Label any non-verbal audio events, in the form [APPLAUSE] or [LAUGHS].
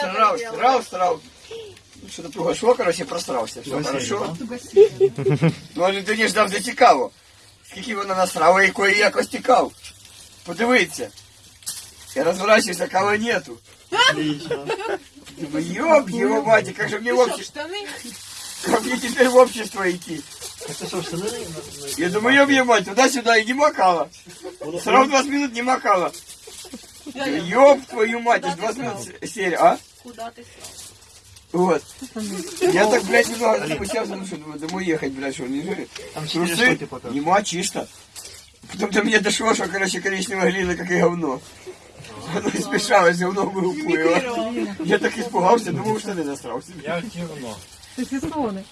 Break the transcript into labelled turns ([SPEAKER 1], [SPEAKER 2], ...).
[SPEAKER 1] срал, срал, срал. Ну, Що-то туго шло, короче, просрався. Все хорошо. [LAUGHS] Ну, але ти не ждав, де цікаво. Скільки вона насрала, якої якось тікав. Подивіться. Я розворачиваюся, кого нету. Думаю, ёб его мать, как же мне в общество,
[SPEAKER 2] Штани?
[SPEAKER 1] как мне теперь в общество идти?
[SPEAKER 3] Це що, штани?
[SPEAKER 1] Я думаю, ёб ее мать, туда-сюда и не макала. Сразу 20 минут не макала. Ёб твою мать, аж 20 минут с- серия, а?
[SPEAKER 2] Куда ти став?
[SPEAKER 1] Вот. Я так, блядь, немного ну что, думаю, домой ехать, блядь, что, не жили. Трусы, нема чисто. Потом до меня дошло, что, короче, коричневая глина, как и говно. Оно испешалось, говно выуплыло. Я так испугался, думал, что ты засрался.
[SPEAKER 3] Я кивно.
[SPEAKER 4] Ти сістони.